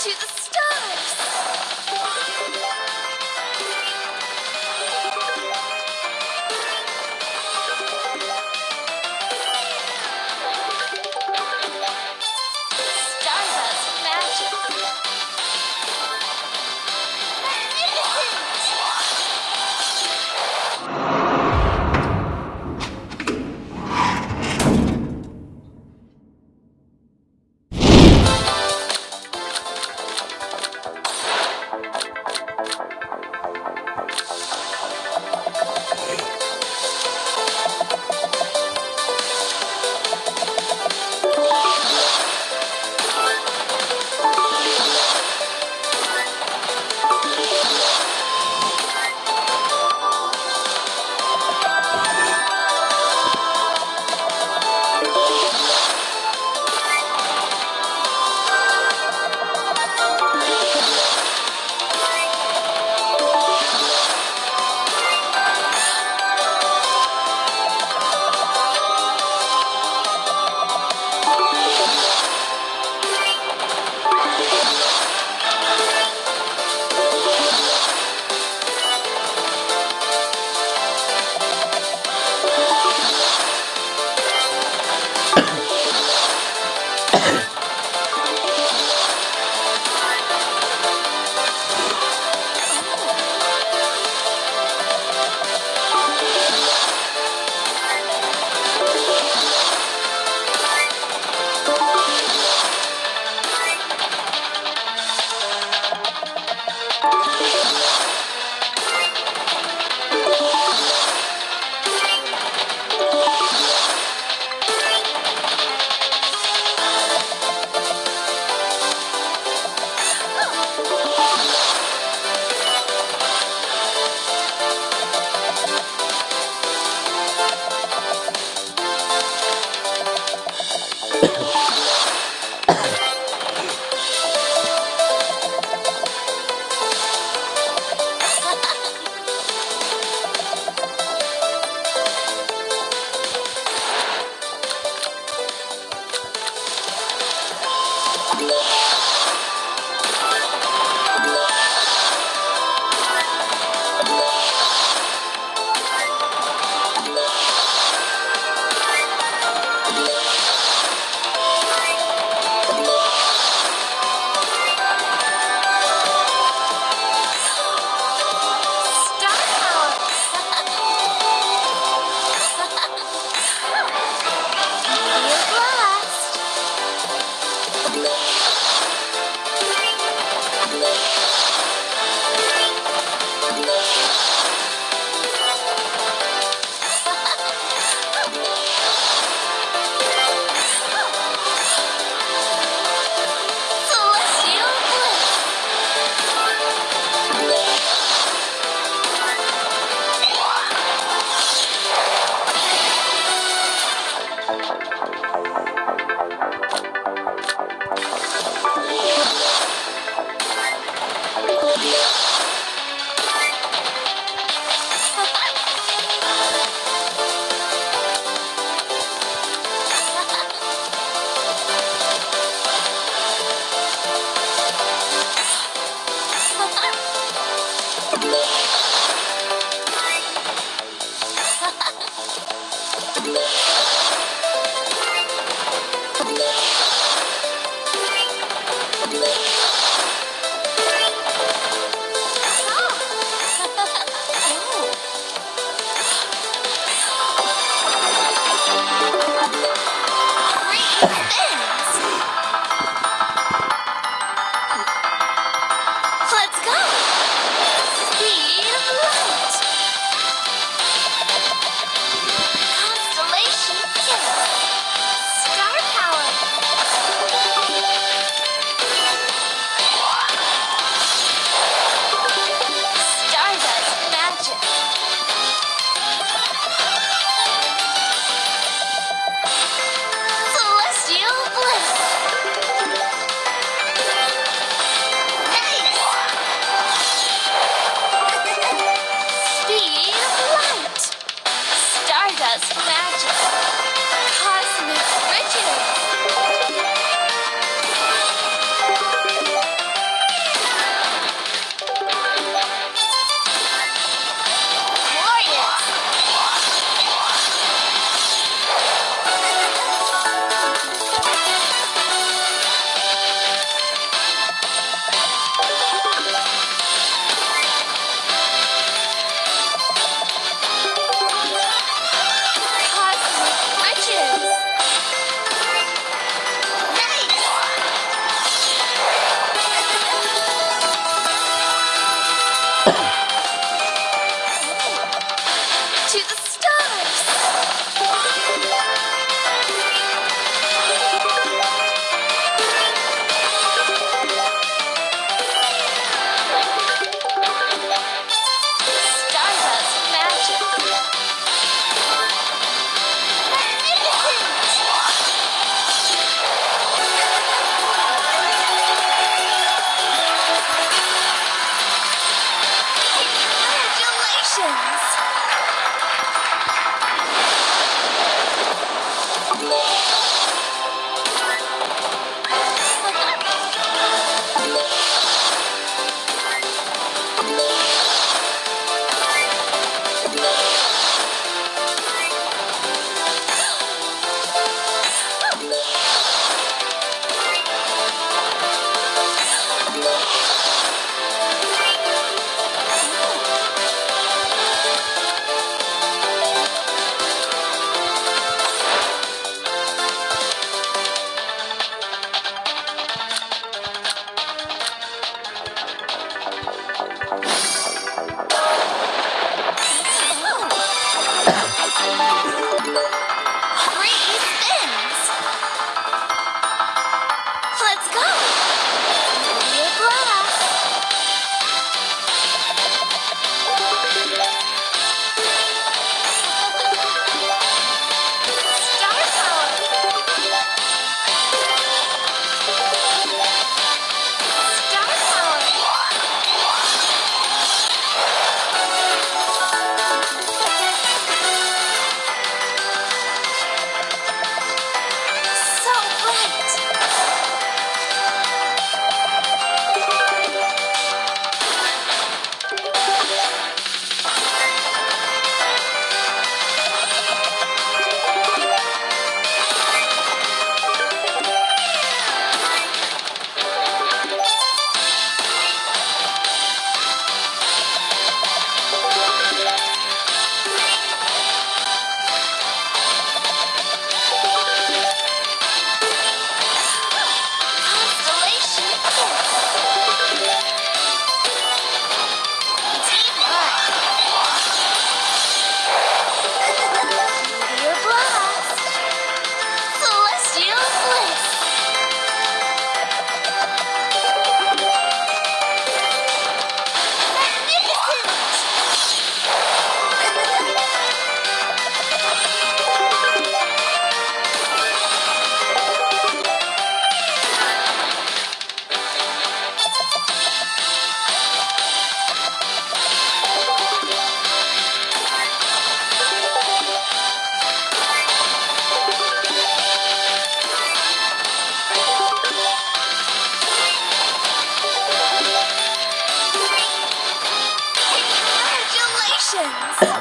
to the stars! Congratulations!